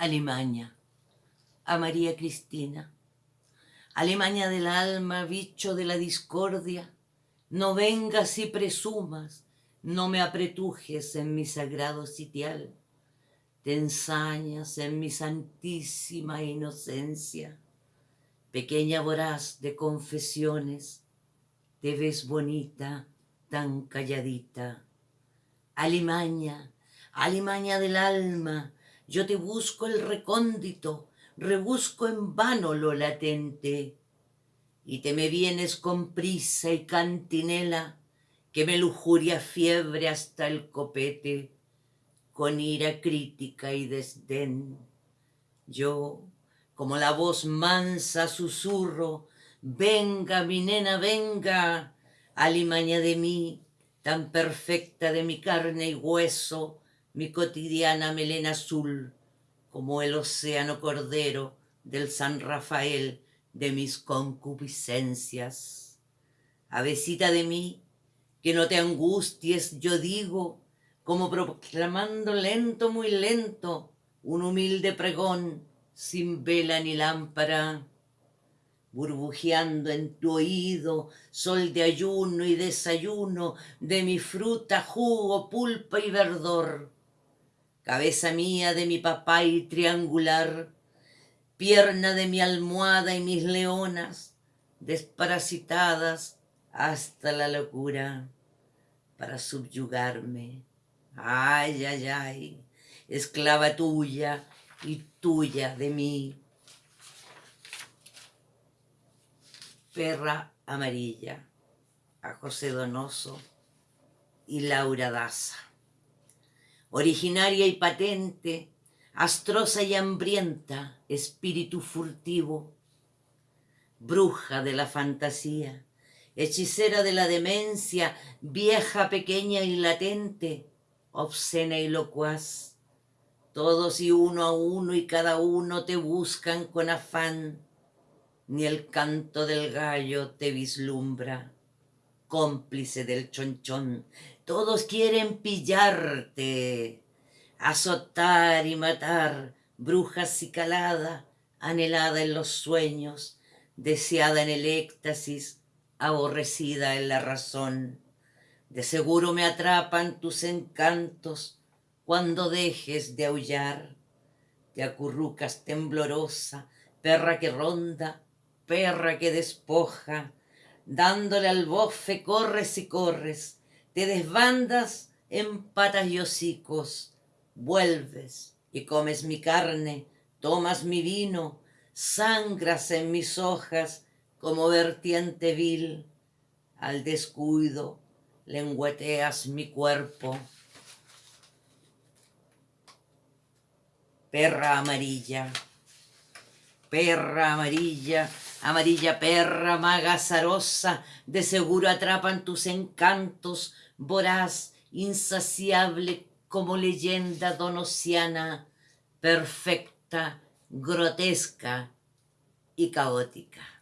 Alimaña, a María Cristina. Alimaña del alma, bicho de la discordia, no vengas y presumas, no me apretujes en mi sagrado sitial, te ensañas en mi santísima inocencia, pequeña voraz de confesiones, te ves bonita, tan calladita. Alimaña, alimaña del alma, yo te busco el recóndito, rebusco en vano lo latente, y te me vienes con prisa y cantinela, que me lujuria fiebre hasta el copete, con ira crítica y desdén. Yo, como la voz mansa susurro, venga, mi nena, venga, alimaña de mí, tan perfecta de mi carne y hueso, mi cotidiana melena azul, como el océano cordero del San Rafael de mis concupiscencias. Avecita de mí, que no te angusties, yo digo, como proclamando lento, muy lento, un humilde pregón, sin vela ni lámpara, burbujeando en tu oído, sol de ayuno y desayuno, de mi fruta, jugo, pulpa y verdor, cabeza mía de mi papá y triangular, pierna de mi almohada y mis leonas, desparasitadas hasta la locura, para subyugarme. Ay, ay, ay, esclava tuya y tuya de mí. Perra amarilla, a José Donoso y Laura Daza originaria y patente, astrosa y hambrienta, espíritu furtivo, bruja de la fantasía, hechicera de la demencia, vieja, pequeña y latente, obscena y locuaz. Todos y uno a uno y cada uno te buscan con afán, ni el canto del gallo te vislumbra, cómplice del chonchón, todos quieren pillarte, azotar y matar, bruja calada, anhelada en los sueños, deseada en el éxtasis, aborrecida en la razón. De seguro me atrapan tus encantos cuando dejes de aullar. Te acurrucas temblorosa, perra que ronda, perra que despoja, dándole al bofe corres y corres, te desbandas en patas y hocicos, vuelves y comes mi carne, tomas mi vino, sangras en mis hojas como vertiente vil, al descuido lengüeteas mi cuerpo. Perra amarilla, perra amarilla, amarilla perra, maga zarosa, de seguro atrapan tus encantos, voraz, insaciable como leyenda donosiana, perfecta, grotesca y caótica.